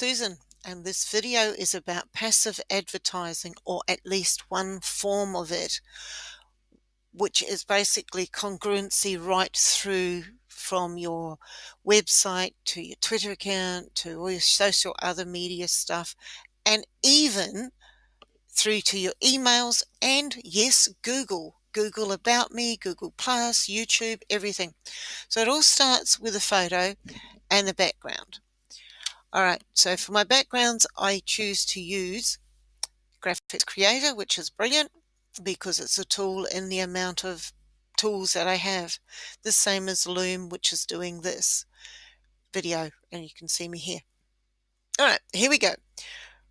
Susan and this video is about passive advertising or at least one form of it which is basically congruency right through from your website to your Twitter account to all your social other media stuff and even through to your emails and yes Google. Google about me Google plus YouTube everything. So it all starts with a photo and the background all right, so for my backgrounds, I choose to use Graphics Creator, which is brilliant because it's a tool in the amount of tools that I have. The same as Loom, which is doing this video, and you can see me here. All right, here we go.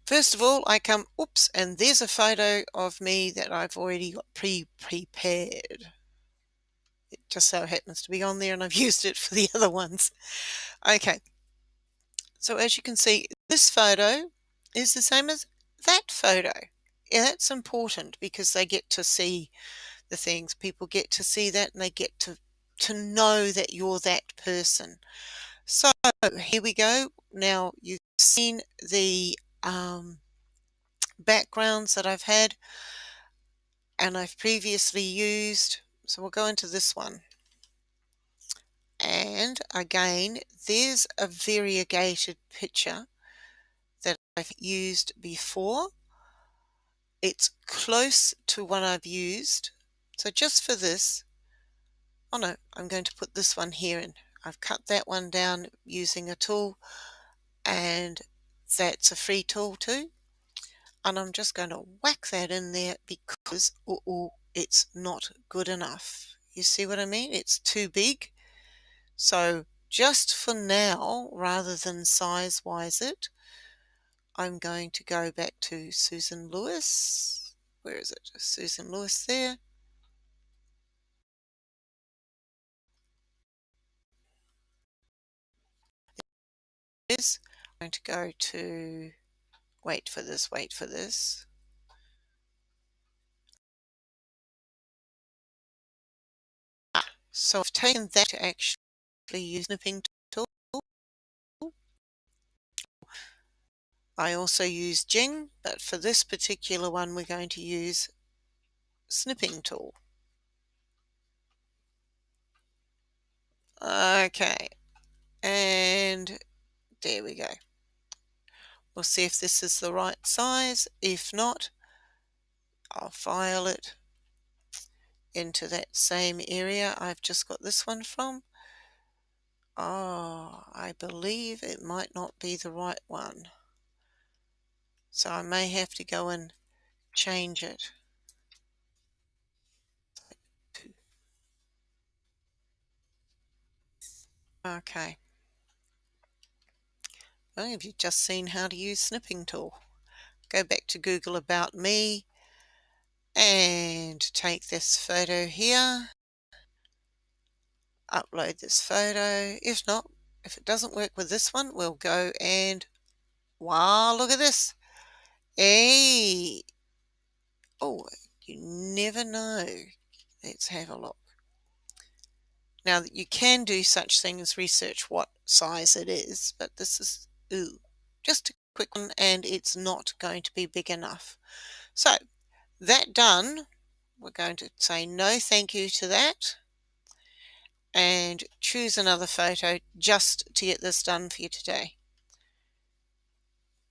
First of all, I come, oops, and there's a photo of me that I've already got pre-prepared. It just so happens to be on there and I've used it for the other ones. Okay, so as you can see, this photo is the same as that photo. Yeah, that's important because they get to see the things. People get to see that and they get to, to know that you're that person. So here we go. Now you've seen the um, backgrounds that I've had and I've previously used. So we'll go into this one. And again, there's a variegated picture that I've used before. It's close to one I've used. So just for this, oh no, I'm going to put this one here in. I've cut that one down using a tool and that's a free tool too. And I'm just going to whack that in there because oh, oh, it's not good enough. You see what I mean? It's too big. So just for now, rather than size-wise it, I'm going to go back to Susan Lewis. Where is it? Susan Lewis there. Is I'm going to go to wait for this, wait for this. Ah, so I've taken that actually use snipping tool. I also use Jing, but for this particular one we're going to use snipping tool. Okay, and there we go. We'll see if this is the right size. If not, I'll file it into that same area I've just got this one from Oh, I believe it might not be the right one. So I may have to go and change it. Okay. Well, have you just seen how to use snipping tool? Go back to Google About Me and take this photo here upload this photo. If not, if it doesn't work with this one, we'll go and wow, look at this. Hey. Oh, you never know. Let's have a look. Now you can do such things, research what size it is, but this is ooh, just a quick one and it's not going to be big enough. So that done, we're going to say no thank you to that and choose another photo just to get this done for you today.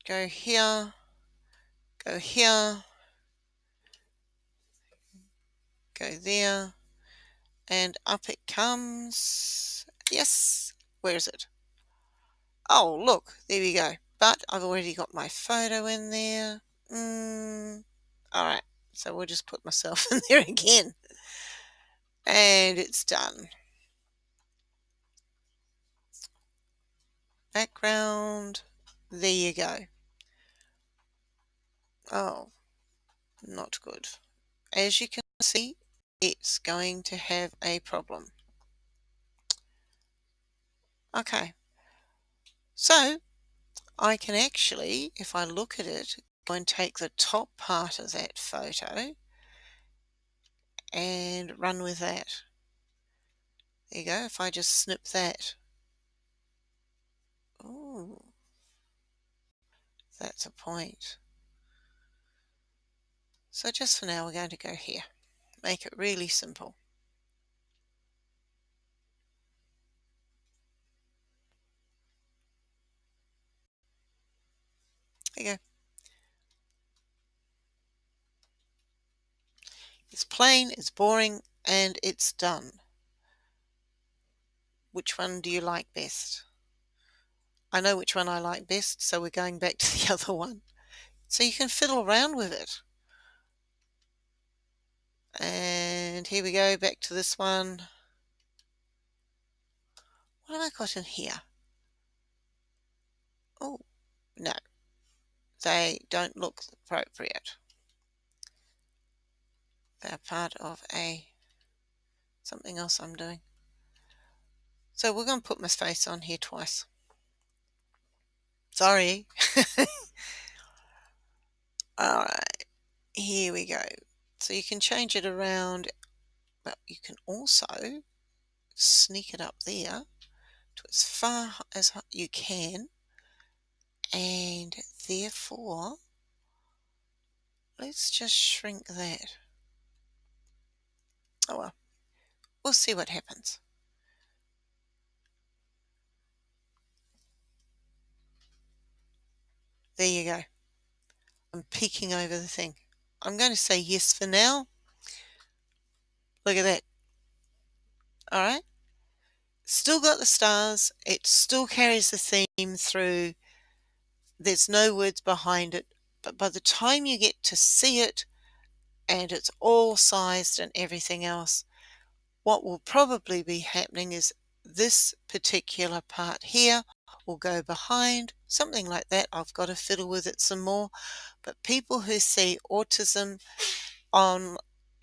Go here, go here, go there, and up it comes. Yes, where is it? Oh, look, there we go. But I've already got my photo in there. Mm, all right, so we'll just put myself in there again. And it's done. Background. There you go. Oh, not good. As you can see, it's going to have a problem. Okay, so I can actually, if I look at it, go and take the top part of that photo and run with that. There you go, if I just snip that. Ooh. That's a point. So just for now, we're going to go here. Make it really simple. There you go. It's plain, it's boring, and it's done. Which one do you like best? I know which one I like best, so we're going back to the other one. So you can fiddle around with it. And here we go, back to this one. What have I got in here? Oh, no. They don't look appropriate. They're part of a something else I'm doing. So we're going to put my face on here twice. Sorry. Alright, here we go. So you can change it around, but you can also sneak it up there to as far as you can and therefore let's just shrink that. Oh well, we'll see what happens. There you go. I'm peeking over the thing. I'm going to say yes for now. Look at that. All right. Still got the stars. It still carries the theme through. There's no words behind it. But by the time you get to see it and it's all sized and everything else, what will probably be happening is this particular part here will go behind, something like that. I've got to fiddle with it some more. But people who see autism on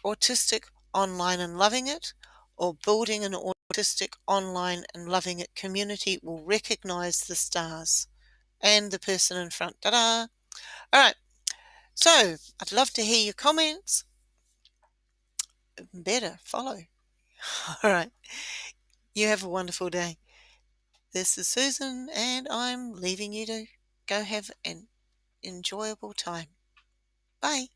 autistic online and loving it, or building an autistic online and loving it community will recognize the stars and the person in front. Ta-da! All right. So I'd love to hear your comments. Better follow. All right. You have a wonderful day. This is Susan, and I'm leaving you to go have an enjoyable time. Bye.